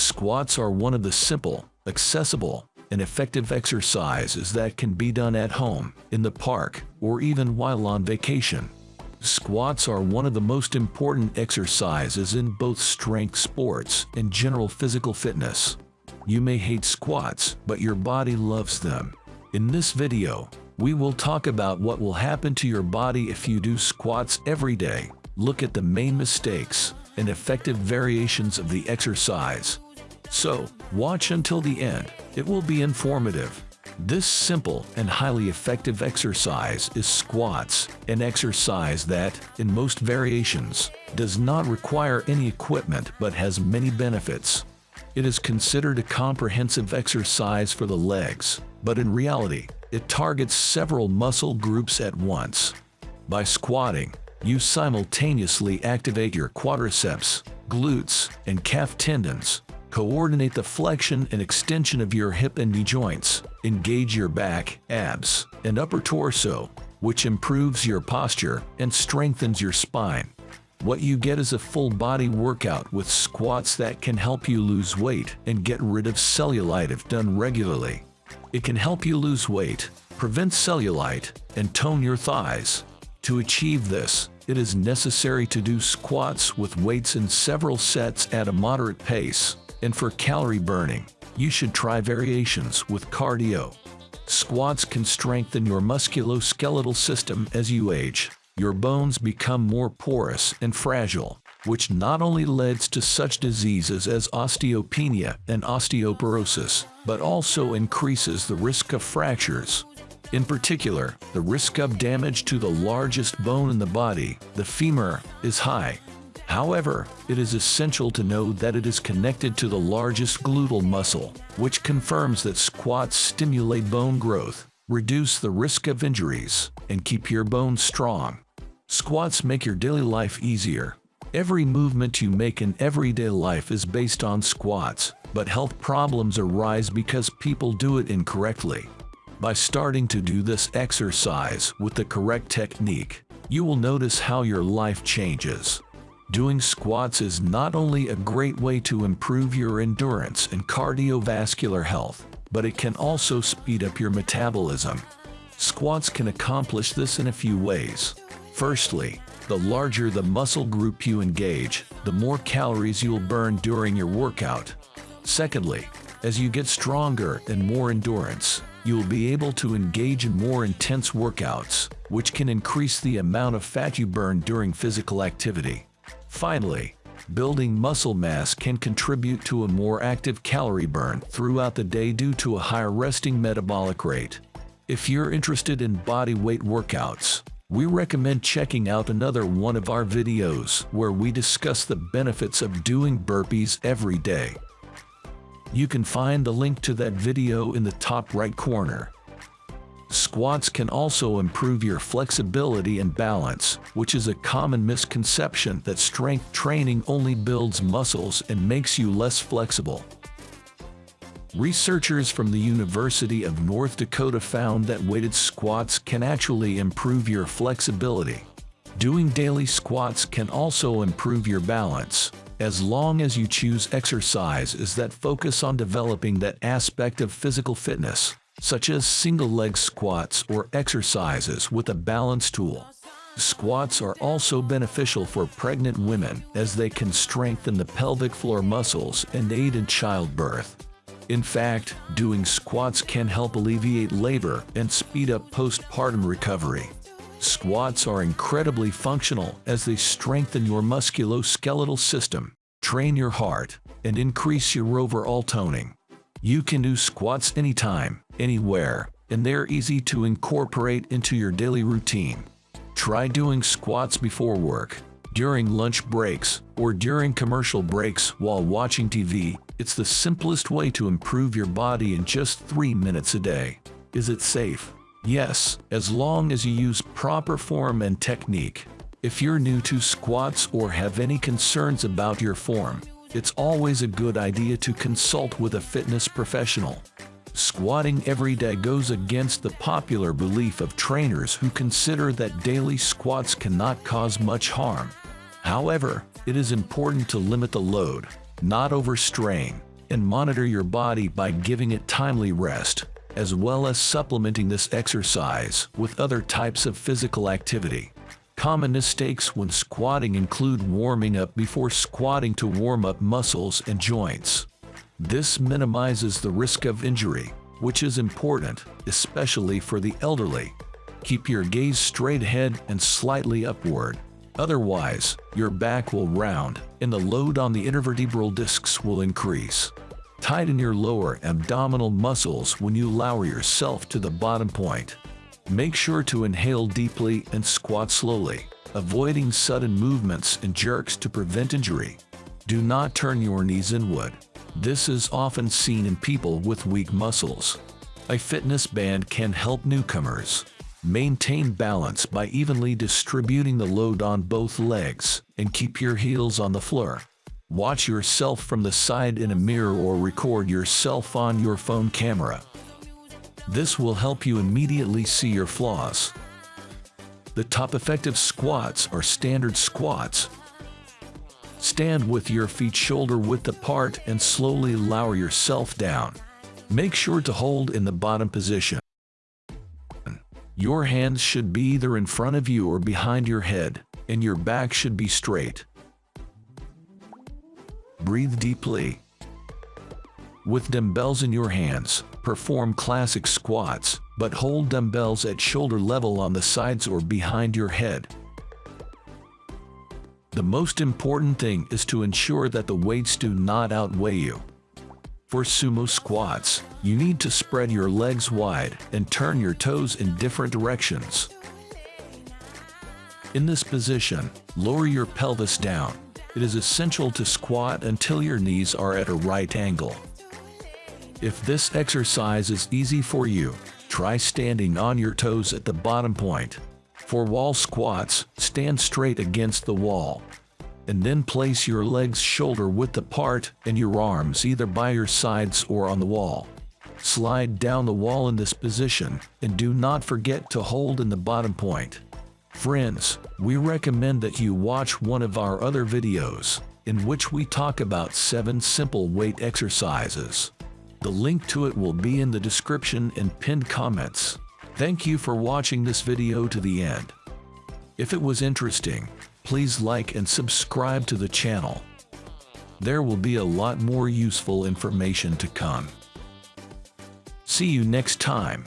Squats are one of the simple, accessible, and effective exercises that can be done at home, in the park, or even while on vacation. Squats are one of the most important exercises in both strength sports and general physical fitness. You may hate squats, but your body loves them. In this video, we will talk about what will happen to your body if you do squats every day, look at the main mistakes and effective variations of the exercise. So, watch until the end, it will be informative. This simple and highly effective exercise is squats, an exercise that, in most variations, does not require any equipment but has many benefits. It is considered a comprehensive exercise for the legs, but in reality, it targets several muscle groups at once. By squatting, you simultaneously activate your quadriceps, glutes, and calf tendons, Coordinate the flexion and extension of your hip and knee joints. Engage your back, abs, and upper torso, which improves your posture and strengthens your spine. What you get is a full body workout with squats that can help you lose weight and get rid of cellulite if done regularly. It can help you lose weight, prevent cellulite, and tone your thighs. To achieve this, it is necessary to do squats with weights in several sets at a moderate pace. And for calorie burning, you should try variations with cardio. Squats can strengthen your musculoskeletal system as you age. Your bones become more porous and fragile, which not only leads to such diseases as osteopenia and osteoporosis, but also increases the risk of fractures. In particular, the risk of damage to the largest bone in the body, the femur, is high. However, it is essential to know that it is connected to the largest gluteal muscle, which confirms that squats stimulate bone growth, reduce the risk of injuries, and keep your bones strong. Squats make your daily life easier. Every movement you make in everyday life is based on squats, but health problems arise because people do it incorrectly. By starting to do this exercise with the correct technique, you will notice how your life changes. Doing squats is not only a great way to improve your endurance and cardiovascular health, but it can also speed up your metabolism. Squats can accomplish this in a few ways. Firstly, the larger the muscle group you engage, the more calories you'll burn during your workout. Secondly, as you get stronger and more endurance, you'll be able to engage in more intense workouts, which can increase the amount of fat you burn during physical activity. Finally, building muscle mass can contribute to a more active calorie burn throughout the day due to a higher resting metabolic rate. If you're interested in body weight workouts, we recommend checking out another one of our videos where we discuss the benefits of doing burpees every day. You can find the link to that video in the top right corner. Squats can also improve your flexibility and balance, which is a common misconception that strength training only builds muscles and makes you less flexible. Researchers from the University of North Dakota found that weighted squats can actually improve your flexibility. Doing daily squats can also improve your balance, as long as you choose exercises that focus on developing that aspect of physical fitness such as single leg squats or exercises with a balance tool. Squats are also beneficial for pregnant women as they can strengthen the pelvic floor muscles and aid in childbirth. In fact, doing squats can help alleviate labor and speed up postpartum recovery. Squats are incredibly functional as they strengthen your musculoskeletal system, train your heart, and increase your overall toning. You can do squats anytime, anywhere, and they're easy to incorporate into your daily routine. Try doing squats before work, during lunch breaks, or during commercial breaks while watching TV. It's the simplest way to improve your body in just 3 minutes a day. Is it safe? Yes, as long as you use proper form and technique. If you're new to squats or have any concerns about your form, it's always a good idea to consult with a fitness professional. Squatting every day goes against the popular belief of trainers who consider that daily squats cannot cause much harm. However, it is important to limit the load, not overstrain, and monitor your body by giving it timely rest, as well as supplementing this exercise with other types of physical activity. Common mistakes when squatting include warming up before squatting to warm up muscles and joints. This minimizes the risk of injury, which is important, especially for the elderly. Keep your gaze straight ahead and slightly upward. Otherwise, your back will round and the load on the intervertebral discs will increase. Tighten your lower abdominal muscles when you lower yourself to the bottom point. Make sure to inhale deeply and squat slowly, avoiding sudden movements and jerks to prevent injury. Do not turn your knees inward. This is often seen in people with weak muscles. A fitness band can help newcomers maintain balance by evenly distributing the load on both legs and keep your heels on the floor. Watch yourself from the side in a mirror or record yourself on your phone camera. This will help you immediately see your flaws. The top effective squats are standard squats. Stand with your feet shoulder width apart and slowly lower yourself down. Make sure to hold in the bottom position. Your hands should be either in front of you or behind your head, and your back should be straight. Breathe deeply. With dumbbells in your hands, perform classic squats, but hold dumbbells at shoulder level on the sides or behind your head. The most important thing is to ensure that the weights do not outweigh you. For sumo squats, you need to spread your legs wide and turn your toes in different directions. In this position, lower your pelvis down it is essential to squat until your knees are at a right angle. If this exercise is easy for you, try standing on your toes at the bottom point. For wall squats, stand straight against the wall. And then place your legs shoulder width apart and your arms either by your sides or on the wall. Slide down the wall in this position and do not forget to hold in the bottom point. Friends, we recommend that you watch one of our other videos, in which we talk about 7 simple weight exercises. The link to it will be in the description and pinned comments. Thank you for watching this video to the end. If it was interesting, please like and subscribe to the channel. There will be a lot more useful information to come. See you next time.